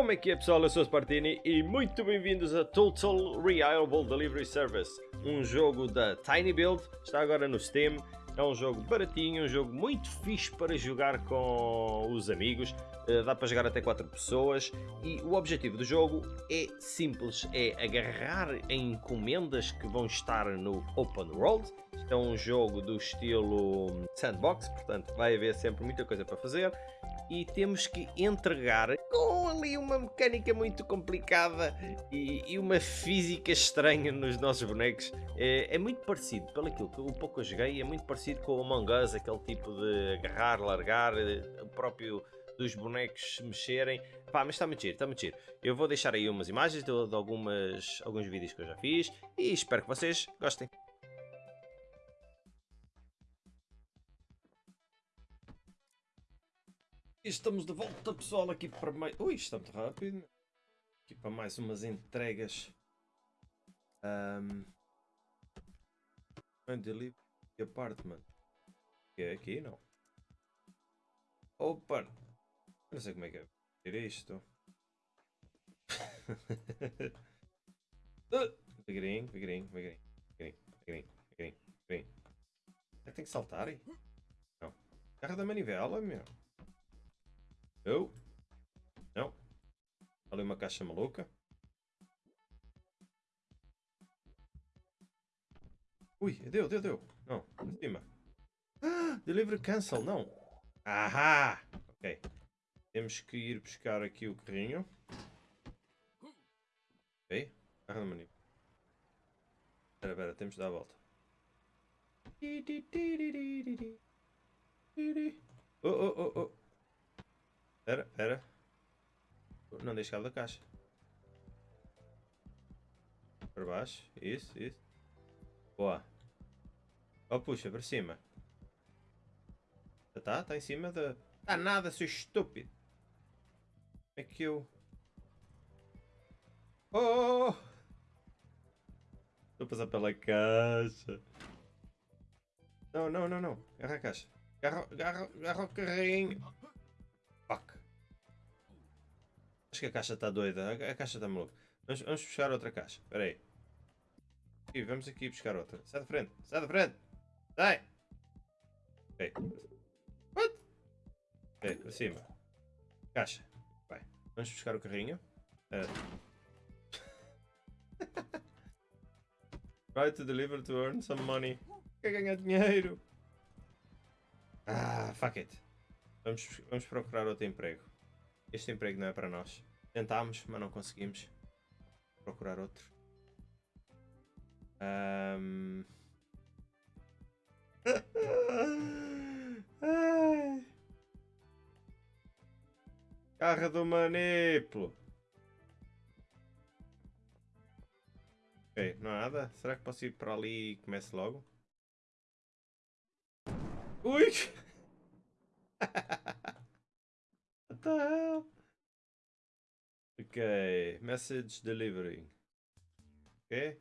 Como é que é pessoal? Eu sou o Spartini e muito bem-vindos a Total Reliable Delivery Service, um jogo da Tiny Build, está agora no Steam, é um jogo baratinho, um jogo muito fixe para jogar com os amigos, eh, dá para jogar até 4 pessoas e o objetivo do jogo é simples, é agarrar em encomendas que vão estar no Open World, é um jogo do estilo sandbox, portanto vai haver sempre muita coisa para fazer e temos que entregar ali uma mecânica muito complicada e, e uma física estranha nos nossos bonecos. É, é, muito parecido, pelo aquilo que eu pouco eu joguei, é muito parecido com o Among Us, aquele tipo de agarrar, largar, o próprio dos bonecos se mexerem. Pá, mas está muito giro, está muito giro. Eu vou deixar aí umas imagens de, de algumas, alguns vídeos que eu já fiz e espero que vocês gostem. Estamos de volta pessoal aqui para mais... Ui, está muito rápido. Aqui para mais umas entregas. Um... Delivery Apartment. Que é aqui, não? Opa! Não sei como é que é. Tira isto. devagarinho, devagarinho, devagarinho, devagarinho, devagarinho, devagarinho, devagarinho. Tem que saltar aí? Não. Carro da manivela, meu. Eu? Não. Ali uma caixa maluca. Ui, deu, deu, deu. Não, em cima. Ah, delivery cancel, não. Ahá! Ok. Temos que ir buscar aqui o carrinho. Ok. Carro da manipula. Espera, espera, temos de dar a volta. Oh, oh, oh, oh. Espera, espera. Não deixe cabo da caixa. Para baixo. Isso, isso. Boa. Oh, puxa, para cima. Já está? Está em cima da... Está nada, seu estúpido. Como é que eu... Oh! Estou a passar pela caixa. Não, não, não, não. Agarra a caixa. Agarra, agarra, agarra o carrinho. Fuck. Acho que a caixa está doida. A, caixa está maluca. Vamos, vamos buscar outra caixa. Espera aí. Aqui, vamos aqui buscar outra. Sai da frente. Sai da frente. Sai. Ok. What? Ok, para cima. Caixa. Vai. Vamos buscar o carrinho. Uh. Try to deliver to earn some money. Quer ganhar dinheiro. Ah, fuck it. Vamos, vamos procurar outro emprego. Este emprego não é para nós. Tentámos, mas não conseguimos. Procurar outro. Um... Carro do maniplo. Ok, não há nada. Será que posso ir para ali e comece logo? Ui! what the hell? Okay, message delivery. Okay,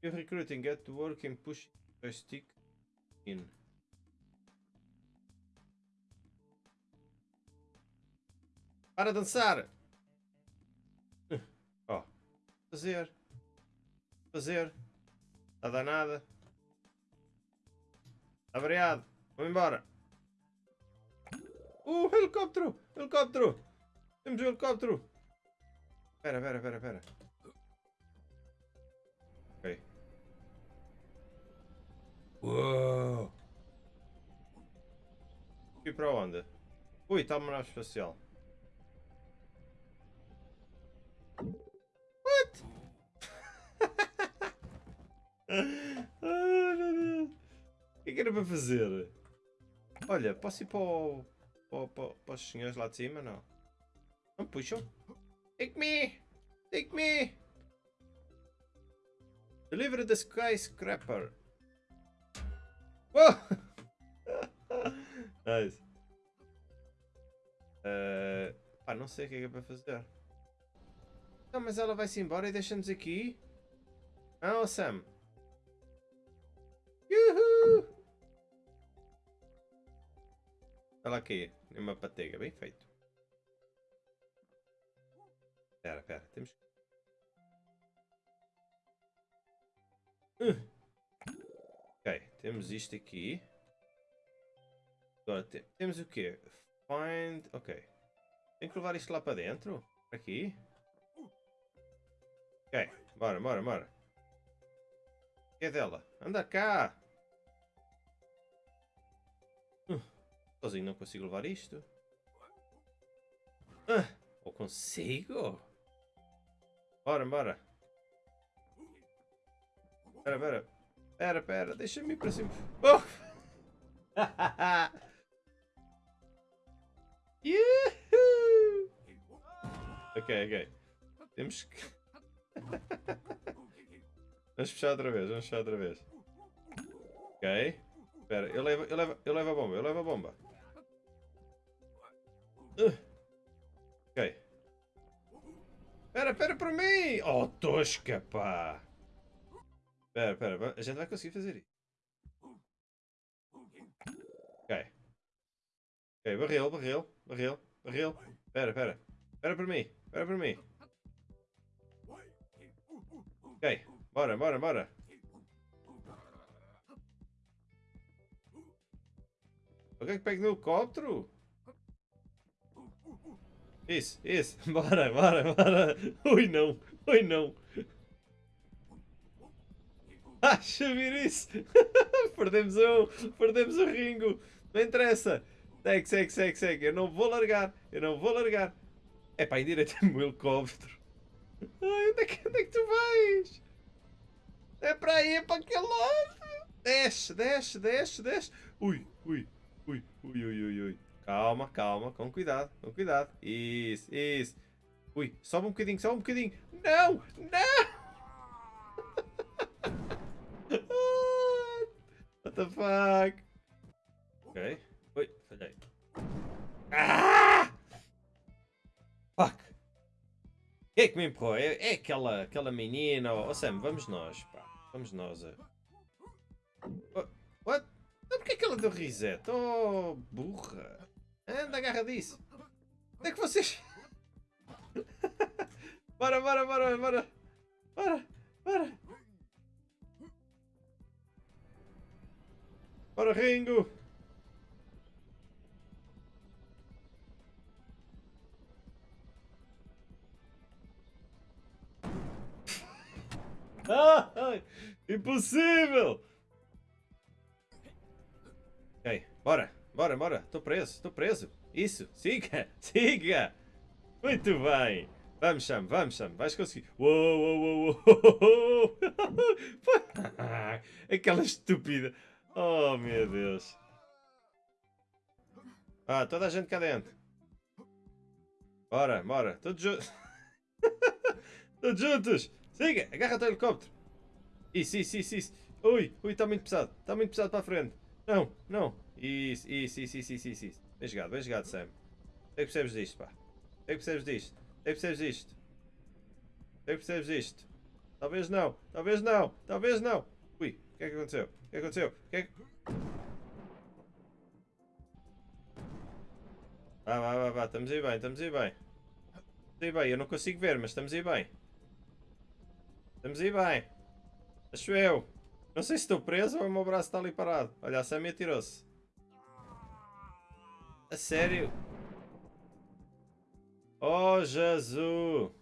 you're recruiting, get to work and push a stick in. Para dançar! Ó, oh. fazer. Fazer. Está danada. Está variado. Vamos embora. Uh, helicóptero! Helicóptero! Temos um helicóptero! Pera, pera, pera, pera. Ok. Uou! E para onde? Ui, está uma nave espacial. What? Ai, meu Deus. O que é que era para fazer? Olha, posso ir para, o, para, para, para os senhores lá de cima? Não. Não puxam? Take me! Take me! Deliver the skyscraper. Whoa! nice. Uh, pá, não sei o que é que é para fazer. Não, mas ela vai-se embora e deixa-nos aqui. Ah, Sam. Yuhu! Olha aqui, uma patega, bem feito. Espera, espera. Temos que... Uh. Ok, temos isto aqui. Agora, te temos o quê? Find... Ok. Tem que levar isto lá para dentro? Aqui? Ok, bora, bora, bora. O que é dela? Anda cá! Uh, sozinho não consigo levar isto. Uh, ou consigo? Bora, bora. Espera, espera. Espera, espera. Deixa-me ir para cima. Oh! Yuhu! Ok, ok. Temos que... vamos fechar outra vez, vamos fechar outra vez. Ok. Espera, eu levo, eu, levo, eu levo a bomba, eu levo a bomba. Uh. Espera, espera para mim! Oh, tosca, pá! Espera, espera, a gente vai conseguir fazer isso. Ok. Ok, barril, barril, barril, barril. Espera, espera. Espera para mim, espera para mim. Ok, bora, bora, bora. Alguém que pega no helicóptero? Isso, isso. Bora, bora, bora. Ui, não. Ui, não. Ah, ver isso. perdemos um. Perdemos o Ringo. Não interessa. Segue, segue, segue, segue. Eu não vou largar. Eu não vou largar. É pá, em direito o helicóptero. Ai, onde é, que, onde é que tu vais? É para aí, é para aquele lado. Desce, desce, desce, desce. Ui, ui, ui, ui, ui, ui. Calma, calma, com cuidado, com cuidado. Isso, isso. Ui, sobe um bocadinho, sobe um bocadinho. Não, não. What the fuck? Ok. Ui, falhei. Ah! Fuck. Quem é que me empurrou? É, é aquela, aquela menina. Oh, Sam, vamos nós, pá. Vamos nós. What? Porque é que ela deu reset? Oh, burra. Anda, agarra disso. Onde é que vocês... bora, bora, bora, bora. Bora, bora. Bora, Ringo. Ah, impossível! Ok, bora. Bora, bora. Estou preso, estou preso. Isso, siga, siga. Muito bem. Vamos, Sam, vamos, Sam. Vais conseguir. Uou, uou, uou, uou. Aquela estúpida. Oh, meu Deus. Ah, toda a gente cá dentro. Bora, bora. Todos juntos. Todos juntos. Siga, agarra-te ao helicóptero. Isso, isso, isso, isso. Ui, ui, está muito pesado. Está muito pesado para a frente. Não, não. Isso, isso, isso, isso, isso, isso. Bem jogado, bem jogado, Sam. Sei que percebes disto, pá. Sei que percebes disto. Sei que percebes disto. Sei que percebes disto. Talvez não, talvez não, talvez não. Ui, o que é que aconteceu? O que é que aconteceu? O que é que... Vá, vá, vá, vá, estamos aí bem, estamos aí bem. Estamos aí bem, eu não consigo ver, mas estamos aí bem. Estamos aí bem. Acho eu. Não sei se estou preso ou o meu braço está ali parado. Olha, a Sammy atirou-se. A sério? Oh, Jesus!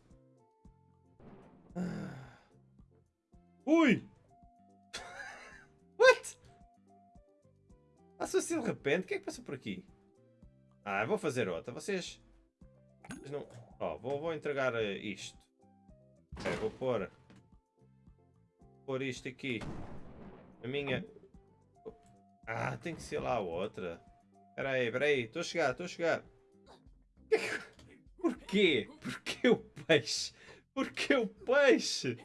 Ui! What? Passou assim de repente? O que é que passou por aqui? Ah, vou fazer outra. Vocês... Vocês não... Oh, vou, vou entregar eh, isto. Ok, vou pôr... Vou pôr isto aqui. A minha... Ah, tem que ser lá a outra. Espera aí, espera aí. Estou a chegar, estou a chegar. Porquê? Porquê o peixe? Porquê o peixe?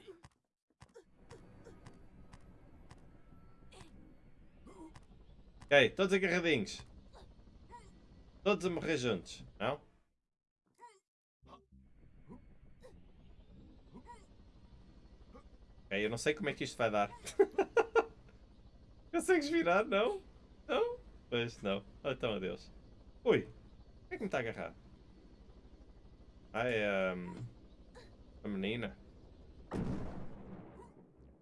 Ok, todos agarradinhos. Todos a morrer juntos, não? Ok, eu não sei como é que isto vai dar. Consegues virar? Não? Não? Pois não. Oh, então adeus. Ui. O é que me está a agarrar? Ai, um... menina.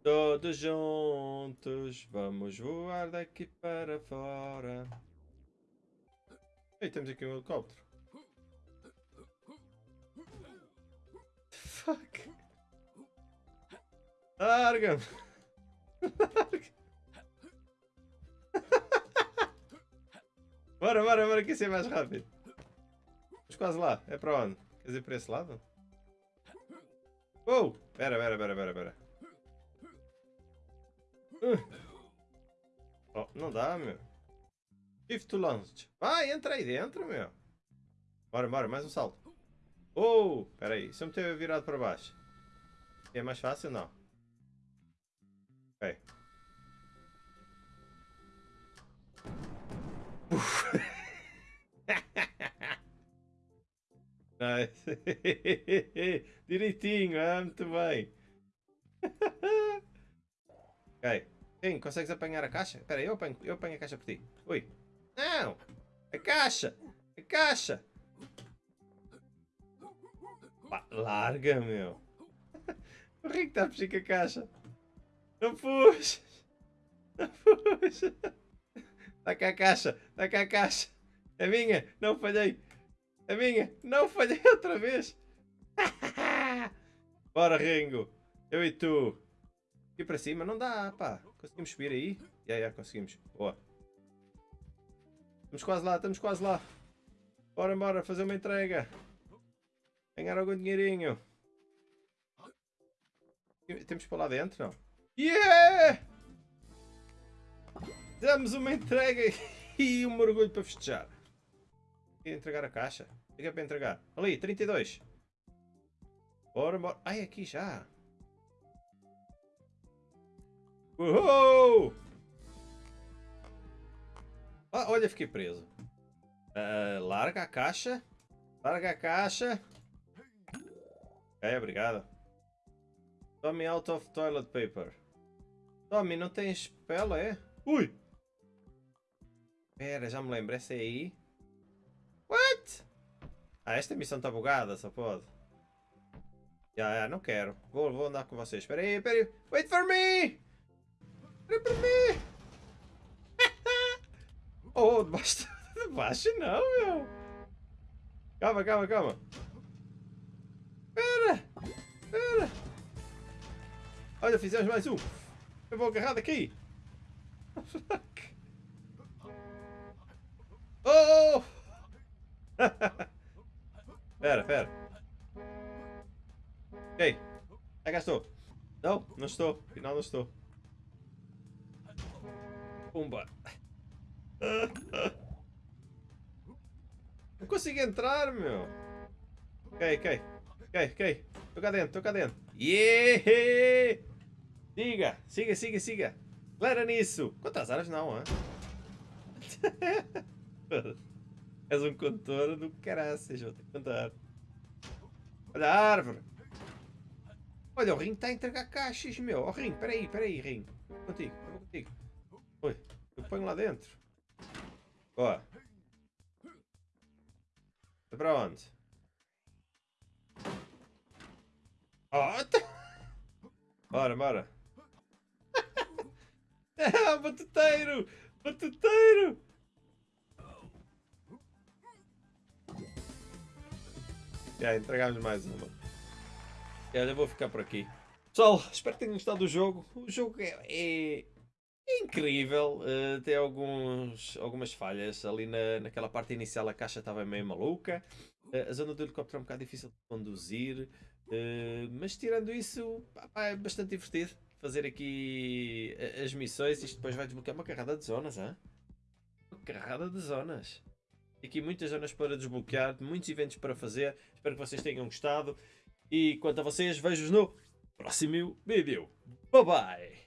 Todos juntos, vamos voar daqui para fora. Ei, temos aqui um helicóptero. Fuck. Larga-me. Larga. Bora, bora, bora, que isso é mais rápido. Estamos quase lá. É para onde? Quer dizer, para esse lado? Oh! Pera, pera, pera, pera, pera. Uh. Oh, não dá, meu. Shift to launch. Vai, entra aí dentro, meu. Bora, bora, mais um salto. Oh! Pera aí, se eu meter virado para baixo. É mais fácil? Não. Ok. Nice. Direitinho, ah, muito bem. ok. Quem? Consegues apanhar a caixa? Espera eu apanho, eu apanho a caixa por ti. Ui. Não! A caixa! A caixa! Pá, larga, meu. O Rico está a fugir com a caixa. Não puxes! Não puxes! Está cá a caixa! Está cá a caixa! É minha! Não falhei! É minha! Não falhei outra vez! Bora, Ringo! Eu e tu! Aqui para cima não dá, pá! Conseguimos subir aí? Já, yeah, yeah, conseguimos. Boa! Estamos quase lá, estamos quase lá! Bora, bora, fazer uma entrega! Ganhar algum dinheirinho! Temos para lá dentro, não? Yeah! Damos uma entrega e um mergulho para festejar. Entregar a caixa? O que é para entregar? Ali, 32. Bora, bora. Ai, aqui já. Uhul! Ah, olha, fiquei preso. Uh, larga a caixa. Larga a caixa. É, obrigado. Tommy out of toilet paper. Tommy, não tens pela, é? Ui! Pera, já me lembro, essa é aí. Ah, esta missão está bugada, só pode. Já, já, não quero. Vou, vou andar com vocês. Espera aí, espera aí. Wait for me! Espera por mim! oh, debaixo, debaixo não, meu! Calma, calma, calma. Espera! Espera! Olha, fizemos mais um. Eu vou agarrar daqui. Oh! Espera, espera. Ei, cá estou. Não, não estou. Afinal não estou. Pumba. Não consigo entrar, meu. Ok, ok. Ok, ok. Estou cá dentro, estou cá dentro. Yeah! Siga, siga, siga, siga. Lera nisso. Quantas horas não, hein? És um condutor do caraças, vou ter que contar. Olha a árvore. Olha, o Ring está a entregar caixas, meu. Ó, oh, Ring, peraí, peraí, Ring. Contigo, eu contigo. Oi, eu ponho lá dentro. Ó. É para onde? Oh, tá... Bora, bora. ah, batuteiro! Batuteiro! Já, entregámos mais uma. Já, vou ficar por aqui. Pessoal, espero que tenham gostado do jogo. O jogo é, é, é incrível. Uh, tem alguns, algumas falhas. Ali na, naquela parte inicial a caixa estava meio maluca. Uh, a zona do helicóptero é um bocado difícil de conduzir. Uh, mas tirando isso, é bastante divertido fazer aqui as missões. Isto depois vai desbloquear uma carrada de zonas, hein? Uma carrada de zonas aqui muitas zonas para desbloquear, muitos eventos para fazer. Espero que vocês tenham gostado. E quanto a vocês, vejo-vos no próximo vídeo. Bye bye!